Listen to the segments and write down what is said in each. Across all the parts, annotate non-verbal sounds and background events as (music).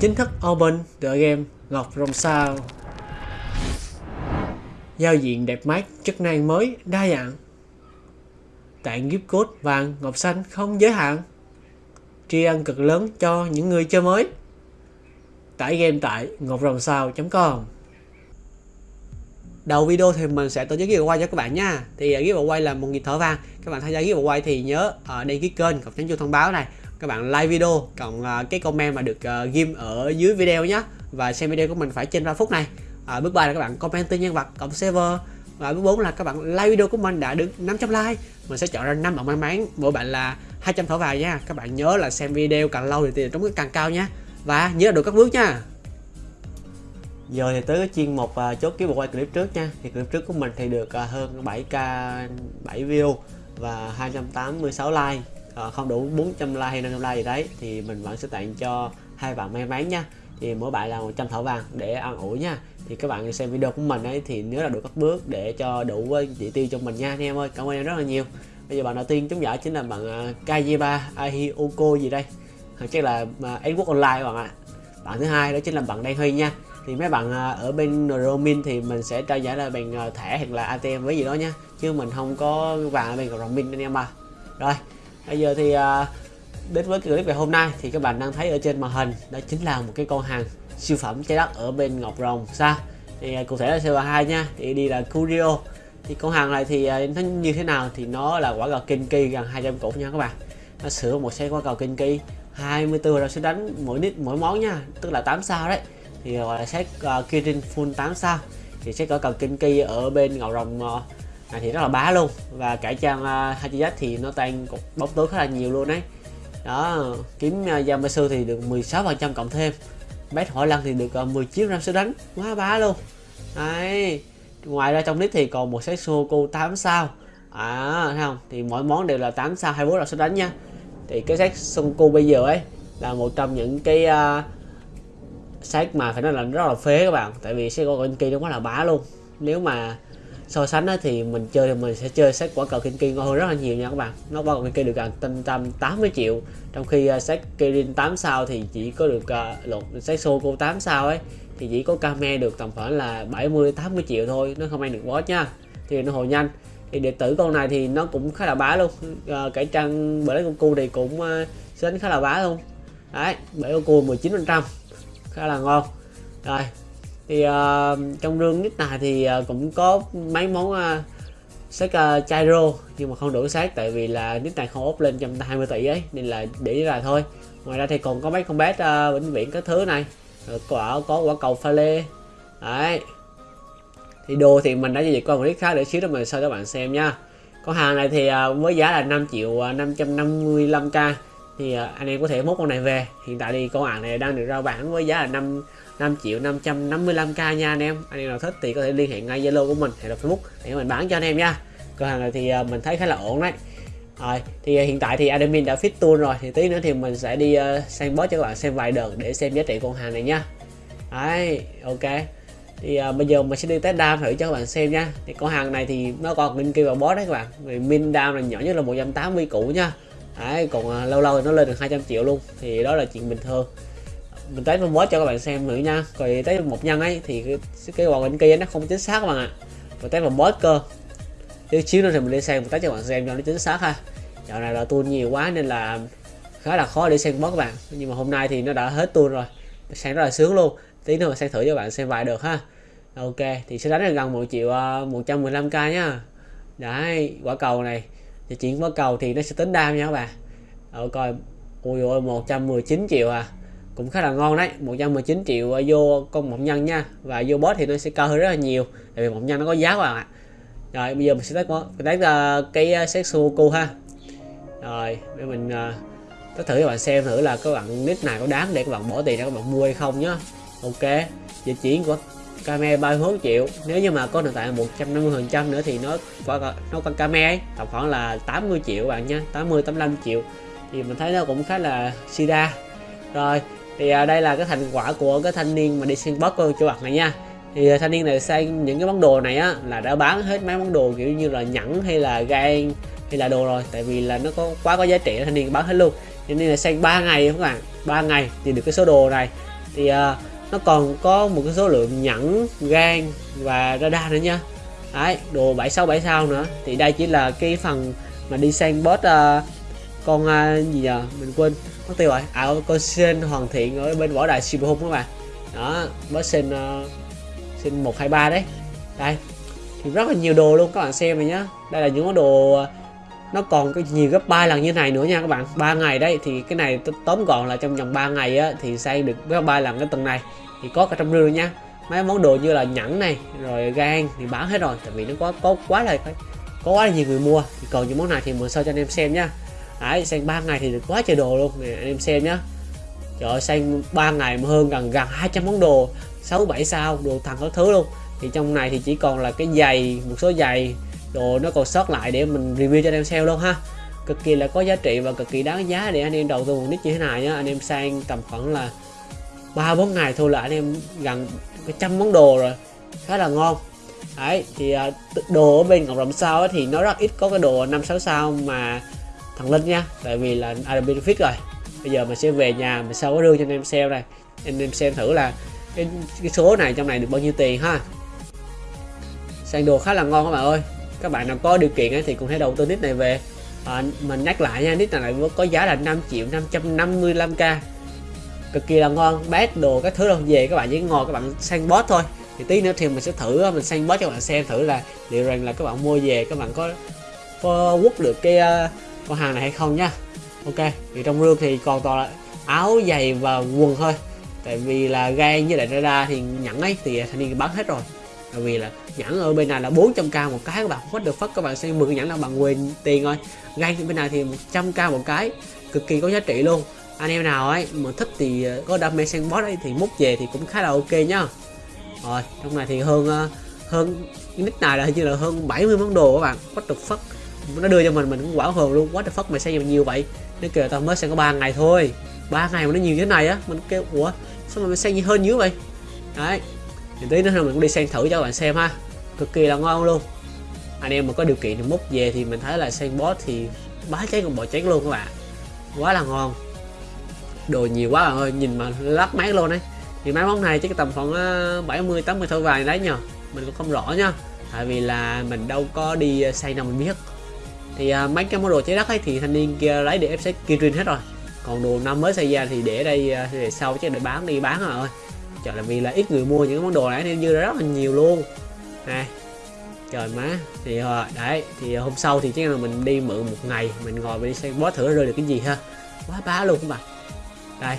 chính thức open tựa game Ngọc Rồng Sao. Giao diện đẹp mắt, chức năng mới, đa dạng. Tặng gift code vàng, ngọc xanh không giới hạn. Tri ân cực lớn cho những người chơi mới. Tải game tại ngọcrồngsao.com Đầu video thì mình sẽ tổ chức giveaway cho các bạn nha Thì à, giveaway là một nghìn thở vàng Các bạn tham gia giveaway thì nhớ ở đăng ký kênh, cộng nhấn chuông thông báo này các bạn like video cộng uh, cái comment mà được uh, ghim ở dưới video nhé và xem video của mình phải trên 3 phút này. À, bước 3 là các bạn comment tên nhân vật cộng server. Và bước 4 là các bạn like video của mình đã được 500 like. Mình sẽ chọn ra 5 bạn may mắn. Mỗi bạn là 200 thỏi vàng nha. Các bạn nhớ là xem video càng lâu thì tiền trúng càng cao nha. Và nhớ được các bước nha. Giờ thì tới cái chuyên mục uh, chốt ký bộ quay clip trước nha. Thì clip trước của mình thì được uh, hơn 7k 7 view và 286 like uh, không đủ 400 like hay 500 like gì đấy thì mình vẫn sẽ tặng cho hai bạn may mắn nha. Thì mỗi bạn là 100 thỏi vàng để ăn ủi nha. Thì các bạn xem video của mình ấy thì nhớ là được các bước để cho đủ ờ, chỉ tiêu cho mình nha anh em ơi. Cảm ơn em rất là nhiều. Bây giờ bạn đầu tiên chúng giải chính là bạn uh, Kajiba Ahioko gì đây? Chắc là uh, Edward Online bạn ạ. Bạn thứ hai đó chính là bạn Đen Huy nha. Thì mấy bạn ở bên Romin thì mình sẽ trao giải là bằng thẻ hoặc là ATM với gì đó nha. Chứ mình không có vàng ở bên Romin anh em à. Rồi bây giờ thì à, đến với cái clip ngày hôm nay thì các bạn đang thấy ở trên màn hình đó chính là một cái con hàng siêu phẩm trái đất ở bên Ngọc Rồng xa. Thì à, cụ thể là CBA2 nha thì đi là Curio. Thì con hàng này thì à, nó như thế nào thì nó là quả cầu kinh kỳ gần 200 củ nha các bạn. Nó sửa một xe quả cầu kinh kỳ 24 rồi sẽ đánh mỗi nít mỗi món nha tức là 8 sao đấy. Thì gọi là set uh, Kirin full 8 sao. Thì sẽ có cầu kinh kỳ ở bên Ngọc Rồng uh, à, thì rất là bá luôn. Và cải trang à, uh, hai chi thì nó tăng bóng tối khá là nhiều luôn đấy đó kiếm uh, Yamasu thì được 16 phần trăm cộng thêm. Bét hỏi lăng thì được uh, 19 năm số đánh. Quá bá luôn. Đấy. Ngoài ra trong list thì còn một set Sudoku 8 sao. À thấy không? Thì mỗi món đều là 8 sao 24 là số đánh nha. Thì cái set Sudoku bây giờ ấy là một trong những cái à, uh, set mà phải nói là rất là phế các bạn. Tại vì set con kia nó quá là bá luôn. Nếu mà so sánh thì mình chơi thì mình sẽ chơi set quả cầu Kinki ngon hơn rất là nhiều nha các bạn. Nó quả cầu Kinki được gần tâm tâm 80 triệu. Trong khi uh, set Kirin 8 sao thì chỉ có được uh, lột set Soko 8 sao ấy thì chỉ có Kame được tầm khoảng là 70 80 triệu thôi nó không ăn được boss nha. Thì nó hồi nhanh. Thì điện tử con này thì nó cũng khá là bá luôn. Uh, cải trang bởi lấy con cu thì cũng uh, đánh khá là bá luôn. Đấy bởi con cu 19 phần trăm. Khá là ngon. Rồi thì uh, trong rương nick này thì uh, cũng có mấy món ờ, uh, sách uh, Chairo nhưng mà không đủ sát tại vì là nick này không ốp lên 120 tỷ ấy nên là để là thôi. Ngoài ra thì còn có mấy con bé uh, vĩnh viễn các thứ này rồi quả có quả cầu pha lê. Đấy. Thì đồ thì mình đã giao dịch qua một clip khác để xíu đó mình sau cho bạn xem nha. Con hàng này thì uh, với giá là 5 triệu uh, 555k thì uh, anh em có thể mốt con này về. Hiện tại thì con hàng này đang được rao bán với giá là 5 5 triệu 555k nha anh em. Anh em nào thích thì có thể liên hệ ngay Zalo của mình hay là Facebook để mình bán cho anh em nha. Cửa hàng này thì à, mình thấy khá là ổn đấy. Rồi thì à, hiện tại thì admin đã fit tool rồi. Thì tí nữa thì mình sẽ đi uh, sang boss cho các bạn xem vài đợt để xem giá trị con hàng này nha. Đấy ok. Thì uh, bây giờ mình sẽ đi test đam thử cho các bạn xem nha. Thì con hàng này thì nó còn minh kia vào boss đấy các bạn. Vì min đam là nhỏ nhất là 180 củ nha. Đấy còn uh, lâu lâu thì nó lên được 200 triệu luôn. Thì đó là chuyện bình thường mình test một boss cho các bạn xem nữa nha. Rồi test một nhân ấy thì cái, cái quả bên kia nó không chính xác các bạn ạ. Rồi test một cơ. Tí xíu nữa thì mình đi xem một test cho các bạn xem cho nó chính xác ha. Dạo này là tool nhiều quá nên là khá là khó để xem mất các bạn. Nhưng mà hôm nay thì nó đã hết tool rồi. Sang rất là sướng luôn. Tí nữa mình sẽ thử cho bạn xem vài được ha. Ok thì sẽ đánh được gần 1 triệu à, 115k nhá đấy quả cầu này. Thì chuyển quả cầu thì nó sẽ tính đam nha các bạn. Ở coi ui ôi 119 triệu à cũng khá là ngon đấy. 119 triệu ờ, vô con mộng nhân nha. Và vô boss thì nó sẽ cao hơn rất là nhiều tại vì mộng nhân nó có giá các bạn ạ. Rồi bây giờ mình sẽ test test uh, cái ờ, set Sudoku ha. Rồi để mình uh, test thử cho bạn xem thử là các bạn nick này có đáng để các bạn bỏ tiền ra các bạn mua hay không nhá. Ok giờ chuyển của Kame 34 triệu. Nếu như mà có nền tảng 150 phần trăm nữa thì nó qua nó con Kame ấy tầm khoảng là 80 triệu bạn nhé 80 85 triệu. Thì mình thấy nó cũng khá là sida rồi thì à, đây là cái thành quả của cái thanh niên mà đi xuyên bot của cho bạn này nha. Thì à, thanh niên này sang những cái món đồ này á là đã bán hết mấy món đồ kiểu như là nhẫn hay là gan hay là đồ rồi tại vì là nó có quá có giá trị thanh niên bán hết luôn. Cho nên là sang 3 ngày các bạn 3 ngày thì được cái số đồ này. Thì à, nó còn có một cái số lượng nhẫn gan và radar nữa nha. Đấy đồ 76 7 sao nữa. Thì đây chỉ là cái phần mà đi sang boss uh, à, con uh, gì nhờ? Mình quên. Mất tiêu rồi. À con sen hoàn thiện ở bên võ đài siêu hung các bạn đó boss sen uh, sen một hai ba đấy. Đây. Thì rất là nhiều đồ luôn các bạn xem này nhá. Đây là những món đồ à, nó còn cái nhiều gấp ba lần như này nữa nha các bạn. Ba ngày đấy thì cái này tóm gọn là trong vòng 3 ngày á thì xây được gấp ba lần cái tầng này. Thì có cả trong rương nha. Mấy món đồ như là nhẫn này rồi gan thì bán hết rồi. Tại vì nó có có quá là có quá là nhiều người mua. Thì còn những món này thì mình sơ cho anh em xem nhá đấy, xanh 3 ngày thì được quá trời đồ luôn. Nè, anh em xem nhá. Trời ơi, xanh 3 ngày mà hơn gần gần 200 món đồ 6 7 sao, đồ thằng có thứ luôn. Thì trong này thì chỉ còn là cái giày, một số giày, đồ nó còn sót lại để mình review cho anh em xem luôn ha. Cực kỳ là có giá trị và cực kỳ đáng giá để anh em đầu tư một nick như thế này nhá. Anh em sang tầm khoảng là ba, bốn ngày thôi là anh em gần cái trăm món đồ rồi. Khá là ngon. Đấy, thì à, đồ ở bên ngọc rồng sao thì nó rất ít có cái đồ năm, sáu sao mà thằng linh nha tại vì là ada benefit rồi. Bây giờ mình sẽ về nhà mình sau có đưa cho anh em xem đây. Anh em xem thử là cái, cái số này trong này được bao nhiêu tiền ha. Sang đồ khá là ngon các bạn ơi. Các bạn nào có điều kiện ấy, thì cũng hãy đầu tư nick này về. À, mình nhắc lại nha nick này có giá là 5 triệu 555k cực kỳ là ngon bát đồ các thứ đâu về các bạn chỉ ngồi các bạn sang bot thôi. Thì tí nữa thì mình sẽ thử mình sang bot cho các bạn xem thử là liệu rằng là các bạn mua về các bạn có có quất được cái uh, có hàng này hay không nhá, ok thì trong rương thì còn toàn là áo giày và quần thôi. Tại vì là gan với lại radar thì nhẫn ấy thì thanh niên bán hết rồi. Tại vì là nhẫn ở bên này là 400k một cái các bạn what the fuck các bạn xem 10 nhẫn là bằng quyền tiền thôi gan bên này thì 100k một cái cực kỳ có giá trị luôn. Anh em nào ấy mà thích thì ờ, có đam mê sang boss ấy thì múc về thì cũng khá là ok nhá. Rồi trong này thì hơn ờ, hơn nick này là hình như là hơn 70 món đồ các bạn. What the fuck? Nó đưa cho mình mình cũng quả hồn luôn. Quá the fuck, mày xây nhiều vậy? Nó kêu tao mới xây có ba ngày thôi. Ba ngày mà nó nhiều như thế này á, mình kêu, ủa, sao mà mày xây nhiều hơn như vậy? Đấy. Thì tí nữa mình cũng đi xem thử cho các bạn xem ha. Cực kỳ là ngon luôn. Anh em mà có điều kiện thì múc về thì mình thấy là xây boss thì bá cháy còn bỏ cháy luôn các bạn. Quá là ngon. Đồ nhiều quá bạn ơi, nhìn mà lắc mát luôn đấy thì máy móc này chắc tầm khoảng 70 80 thôi vàng đấy nhờ. Mình cũng không rõ nha tại vì là mình đâu có đi ờ, xây nào mình biết thì uh, mấy cái món đồ cháy đất ấy thì thanh niên kia lấy để ép set kia hết rồi. Còn đồ năm mới xây ra thì để đây uh, để sau chứ để bán đi bán rồi. Trời là vì là ít người mua những món đồ này nên như rất là nhiều luôn. Này trời má. Thì uh, đấy thì hôm sau thì chắc là mình đi mượn một ngày mình ngồi mình đi xem bó thử rơi được cái gì ha. Quá bá luôn các bạn. Đây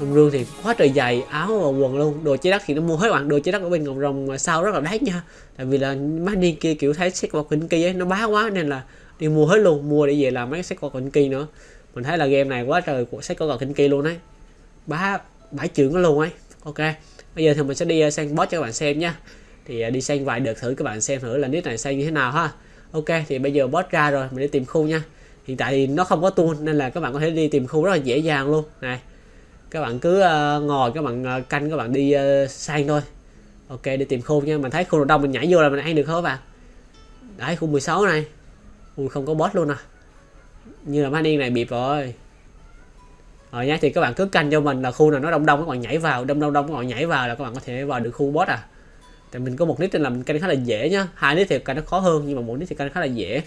trong rương thì quá trời dày áo và quần luôn. Đồ chế đất thì nó mua hết bạn. Đồ chế đất ở bên ngọc rồng sau rất là đắt nha. Tại vì là mấy đi kia kiểu thấy xét qua kinh kia ấy nó bá quá nên là đi mua hết luôn mua để về làm mấy sách qua kinh kỳ nữa. Mình thấy là game này quá trời của sách qua kinh kỳ luôn đấy bá bãi trưởng nó luôn ấy. Ok bây giờ thì mình sẽ đi ờ, sang boss cho các bạn xem nha. Thì ờ, đi sang vài đợt thử các bạn xem thử là nick này sang như thế nào ha. Ok thì bây giờ boss ra rồi mình đi tìm khu nha. Hiện tại thì nó không có tool nên là các bạn có thể đi tìm khu rất là dễ dàng luôn. Này các bạn cứ uh, ngồi các bạn uh, canh các bạn đi uh, sang thôi. Ok đi tìm khu nha. Mình thấy khu nào đông mình nhảy vô là mình ăn được không các bạn. Đấy khu 16 này ui, không có boss luôn à? Như là mấy điên này bịp rồi. Ờ rồi nha thì các bạn cứ canh cho mình là khu nào nó đông đông, các bạn nhảy vào, đông đông đông các bạn nhảy vào là các bạn có thể vào được khu boss à. Tại mình có một nick nên là mình canh khá là dễ nhá. Hai nick thì canh nó khó hơn, nhưng mà một nick thì canh khá là dễ.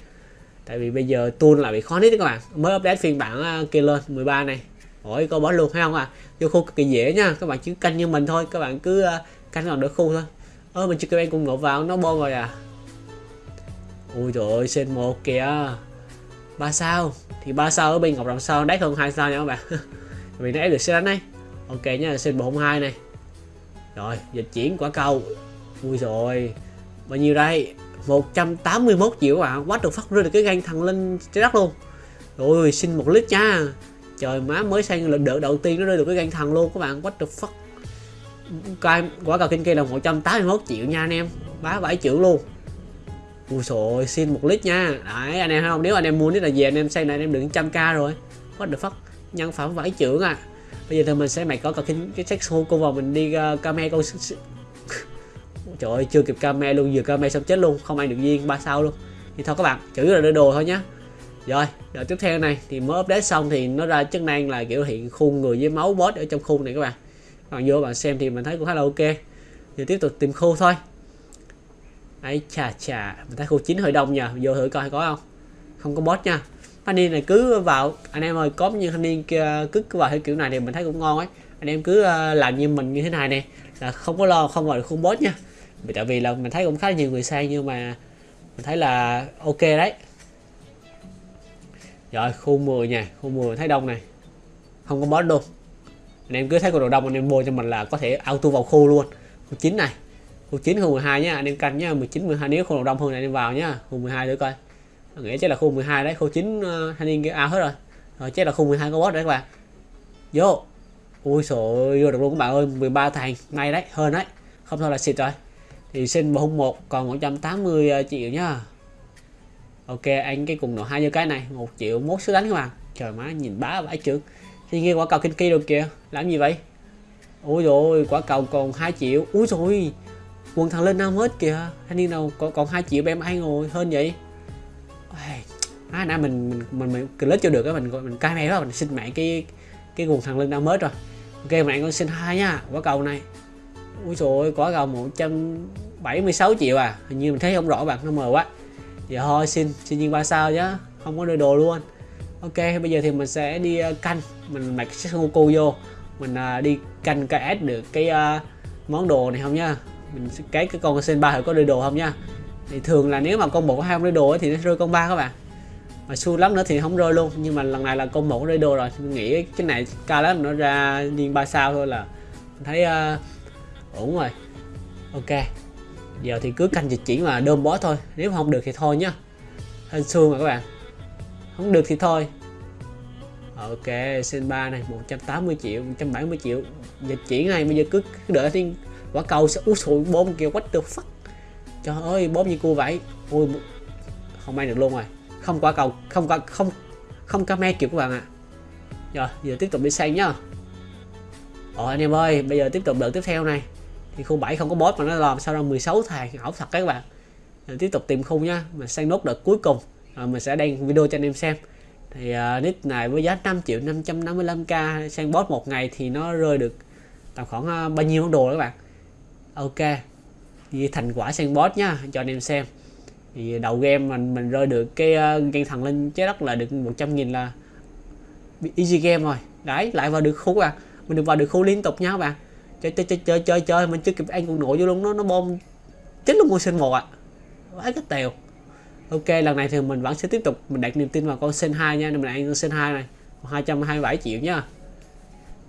Tại vì bây giờ tool lại bị khó nick các bạn. Mới update phiên bản à, kia lên 13 này. Ôi, có boss luôn hay không à vô khu cực kỳ dễ nha các bạn chỉ canh như mình thôi, các bạn cứ à, canh vào được khu thôi. Ơ, mình chưa kêu em cùng ngộ vào, nó bom rồi à ui trời ơi, sen một kìa. Ba sao? Thì ba sao ở bên ngọc rồng sao? Đắt hơn hai sao nha các bạn. (laughs) Vì nó ép được xe đánh đấy. Ok nha, sen một hai này. Rồi, dịch chuyển quả cầu. Ui rồi bao nhiêu đây? 181 triệu à. Quá được phát ra được cái gan thằng lên trái đất luôn. Rồi xin một lít nha. Trời, má mới sang lần đợt đầu tiên nó rơi được cái gan thần luôn các bạn. Quá được phát quả cầu kinh kia là 181 triệu nha anh em. Bá 7 triệu luôn ui rồi xin một lít nha. Đấy anh em thấy không? Nếu anh em mua thì là về anh em xây này anh em được trăm k rồi. What the fuck? Nhân phẩm vải trưởng à. Bây giờ thì mình sẽ mày có cả kinh cái sex hôn cô vào mình đi ờ, uh, câu trời ơi chưa kịp camera luôn vừa camera xong chết luôn không ăn được viên ba sao luôn. Thì thôi các bạn chữ là đưa đồ thôi nhá. Rồi đợi tiếp theo này thì mới update xong thì nó ra chức năng là kiểu hiện khuôn người với máu boss ở trong khuôn này các bạn. Bạn vô bạn xem thì mình thấy cũng khá là ok. Giờ tiếp tục tìm khu thôi ấy chà chà. Mình thấy khu chín hơi đông nhờ. Vô thử coi có không? Không có boss nha. Thanh niên này cứ vào anh em ơi có như thanh niên kia cứ, cứ vào theo kiểu này thì mình thấy cũng ngon ấy. Anh em cứ ờ, làm như mình như thế này nè là không có lo không vào được khung boss nha. Vì tại vì là mình thấy cũng khá nhiều người sang nhưng mà mình thấy là ok đấy. Rồi khu 10 nha. Khu 10 thấy đông này. Không có boss luôn. Anh em cứ thấy con đồ đông anh em mua cho mình là có thể auto vào khu luôn. Khu 9 này khu 9 khu 12 nhá anh em canh nhá 19 12 nếu không đông hơn này anh em vào nhá khu 12 nữa coi. Nghĩa chắc là khu 12 đấy khu 9 uh, ờ, thanh niên kia out hết rồi. Rồi chắc là khu 12 có boss đấy các bạn. Vô. Ui trời vô được luôn các bạn ơi 13 thằng may đấy hơn đấy. Không thôi là xịt rồi. Thì xin một hung một còn 180 ờ, triệu nhá. Ok anh cái cùng nổ hai như cái này một triệu mốt số đánh các bạn. Trời má nhìn bá vãi trưởng thì nghe quả cầu kinh kỳ đâu kìa làm gì vậy? Ôi rồi quả cầu còn 2 triệu. Ui rồi quần thằng lên năm hết kìa. Thanh niên nào còn còn hai triệu em ai ngồi hơn vậy? À, nãy mình mình mình, mình click cho được á mình mình cai mẹ đó mình xin mẹ cái cái quần thằng lên năm hết rồi. Ok mẹ con xin hai nha quả cầu này. Ui rồi quả cầu 176 triệu à. Hình như mình thấy không rõ bạn nó mờ quá. Giờ thôi xin xin nhiên ba sao chứ không có đưa đồ luôn. Ok bây giờ thì mình sẽ đi uh, canh. Mình mặc cái cô vô. Mình uh, đi canh KS được cái uh, món đồ này không nha mình cái cái con sen ba có đưa đồ không nha. Thì thường là nếu mà con một có hai con đưa đồ thì nó rơi con ba các bạn. Mà xui lắm nữa thì không rơi luôn. Nhưng mà lần này là con một rơi đồ rồi. Mình nghĩ cái này cao lắm nó ra liên ba sao thôi là mình thấy uh, ổn rồi. Ok giờ thì cứ canh dịch chuyển mà đơm bó thôi. Nếu không được thì thôi nhá. Hên xương rồi các bạn. Không được thì thôi. Ok sen ba này 180 triệu 170 triệu. Dịch chuyển này bây giờ cứ, cứ đợi thiên quả cầu sẽ út sụi bom kìa what the fuck? Trời ơi bom như cô vậy? Ui không may được luôn rồi. Không quả cầu không quả không không camera kiểu các bạn ạ. À. rồi giờ tiếp tục đi sang nhá. Ồ anh em ơi bây giờ tiếp tục đợt tiếp theo này. Thì khu 7 không có boss mà nó làm sao ra 16 thằng ảo thật các bạn. Rồi tiếp tục tìm khu nhá mình sang nốt đợt cuối cùng. Rồi mình sẽ đăng video cho anh em xem. Thì uh, nick này với giá 5 triệu 555k sang boss một ngày thì nó rơi được tầm khoảng uh, bao nhiêu món đồ các bạn? Ok. Thì thành quả sang bot nhá, cho anh em xem. Thì đầu game mình mình rơi được cái ờ, gan thần lên trái đất là được 100 nghìn là easy game rồi. Đấy, lại vào được khu à. Mình được vào được khu liên tục nha các bạn. Chơi chơi chơi chơi chơi chơi. Mình chưa kịp ăn con nổi vô luôn, nó nó bom chết luôn con sinh một ạ. À. cái tèo. Ok, lần này thì mình vẫn sẽ tiếp tục. Mình đặt niềm tin vào con sen hai nha. Mình ăn con sen hai này. 227 triệu nhá.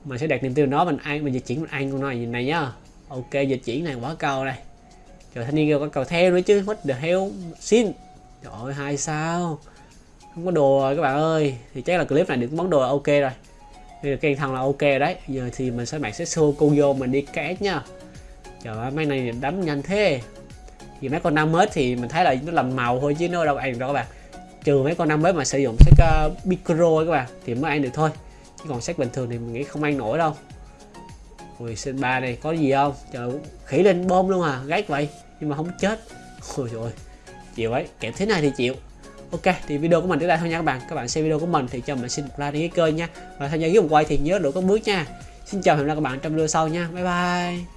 Mình sẽ đặt niềm tin vào nó, mình ăn, mình di chuyển, mình ăn con này này nhá ok dịch chuyển này quả cầu đây rồi thanh niên kêu có cầu theo nữa chứ what the hell? Xin. Trời ơi hai sao? Không có đồ rồi các bạn ơi. Thì chắc là clip này được món đồ ok rồi. Thì được khen thằng là ok đấy. Giờ thì mình sẽ bạn sẽ xô cô vô mình đi kẽ nha. Trời ơi mấy này đấm nhanh thế. Vì mấy con năm mới thì mình thấy là nó làm màu thôi chứ nó đâu ăn đâu các bạn. Trừ mấy con năm mới mà sử dụng sách uh, micro các bạn thì mới ăn được thôi. Chứ còn sách bình thường thì mình nghĩ không ăn nổi đâu. Ui sinh ba này có gì không? Trời, khỉ lên bom luôn à. Gác vậy. Nhưng mà không chết. Ôi rồi chịu ấy. Kẹp thế này thì chịu. Ok, thì video của mình tới đây thôi nha các bạn. Các bạn xem video của mình thì cho mình xin một like đăng ký kênh nha. Và tham gia ghép một quay thì nhớ đổ có bước nha. Xin chào hẹn gặp lại các bạn trong video sau nha. Bye bye.